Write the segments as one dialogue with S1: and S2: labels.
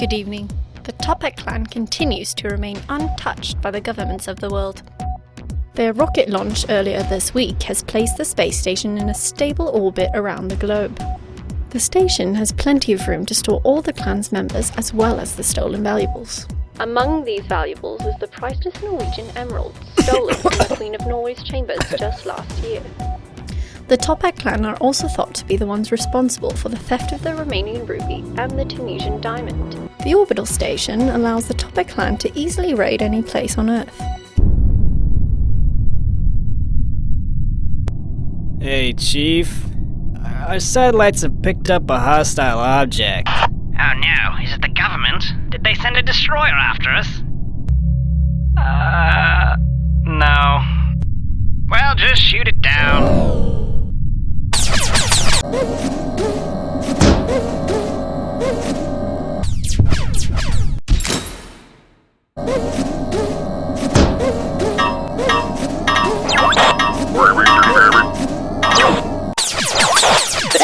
S1: Good evening. The Toppat clan continues to remain untouched by the governments of the world. Their rocket launch earlier this week has placed the space station in a stable orbit around the globe. The station has plenty of room to store all the clan's members as well as the stolen valuables. Among these valuables is the priceless Norwegian emerald stolen from the Queen of Norway's chambers just last year. The Toppat clan are also thought to be the ones responsible for the theft of the Romanian ruby and the Tunisian diamond. The orbital station allows the Toppat clan to easily raid any place on Earth.
S2: Hey, Chief. Our satellites have picked up a hostile object.
S3: Oh no, is it the government? Did they send a destroyer after us?
S2: Uh, no.
S3: Well, just shoot it down.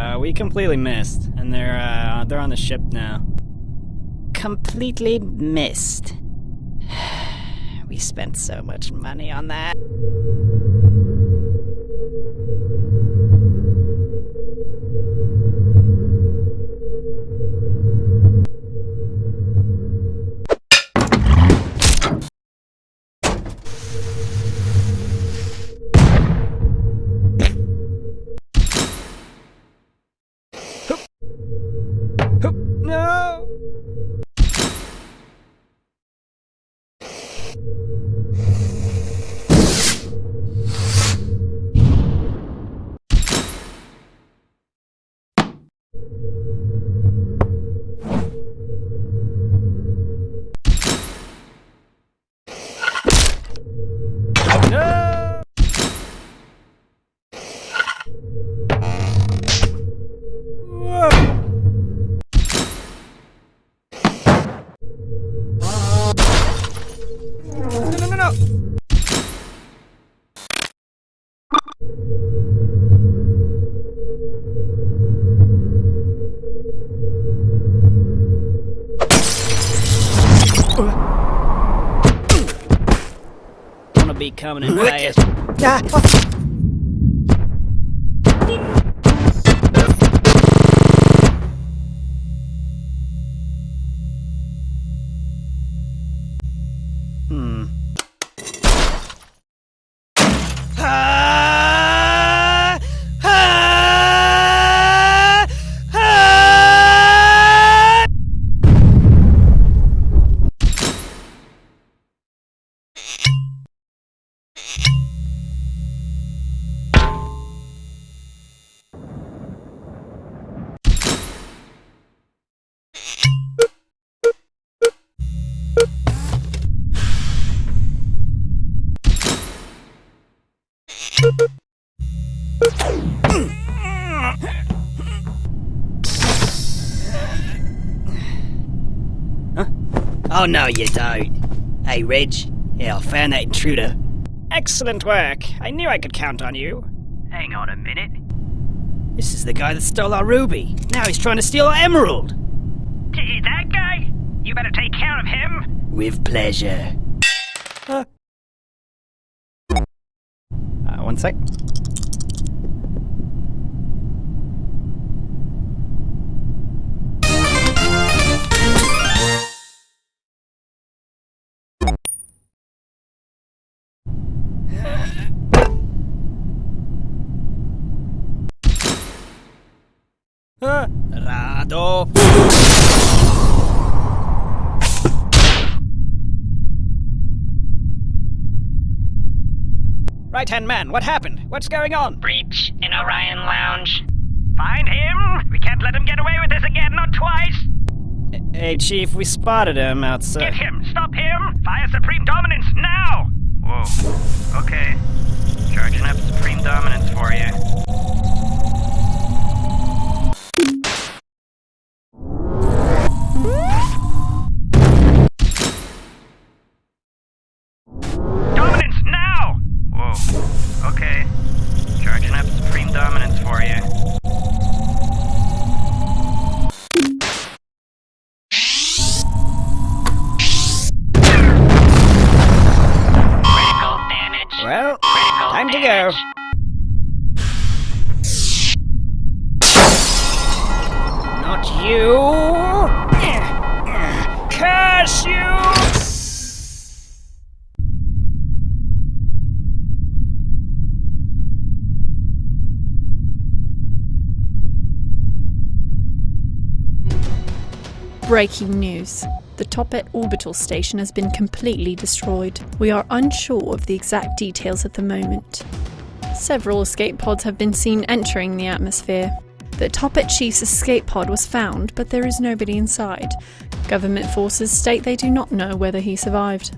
S2: Uh, we completely missed, and they're uh, they're on the ship now.
S4: completely missed. We spent so much money on that.
S2: No,
S4: be coming in fast.
S2: Hmm.
S4: Oh no, you don't. Hey, Reg. Yeah, I found that intruder.
S2: Excellent work. I knew I could count on you.
S3: Hang on a minute.
S4: This is the guy that stole our ruby. Now he's trying to steal our emerald.
S3: T- that guy? You better take care of him.
S4: With pleasure.
S2: Uh, one sec.
S4: Rado.
S2: right hand man, what happened? What's going on?
S3: Breach in Orion Lounge. Find him! We can't let him get away with this again, not twice!
S2: Hey, Chief, we spotted him outside.
S3: Get him! Stop him! Fire Supreme Dominance now! Whoa. Okay. Charging up Supreme Dominance for you. Okay. Charging up Supreme Dominance for you. Critical damage.
S2: Well,
S3: Critical
S2: time to go. Not you! Curse you!
S1: Breaking news. The Toppat orbital station has been completely destroyed. We are unsure of the exact details at the moment. Several escape pods have been seen entering the atmosphere. The Toppat Chief's escape pod was found, but there is nobody inside. Government forces state they do not know whether he survived.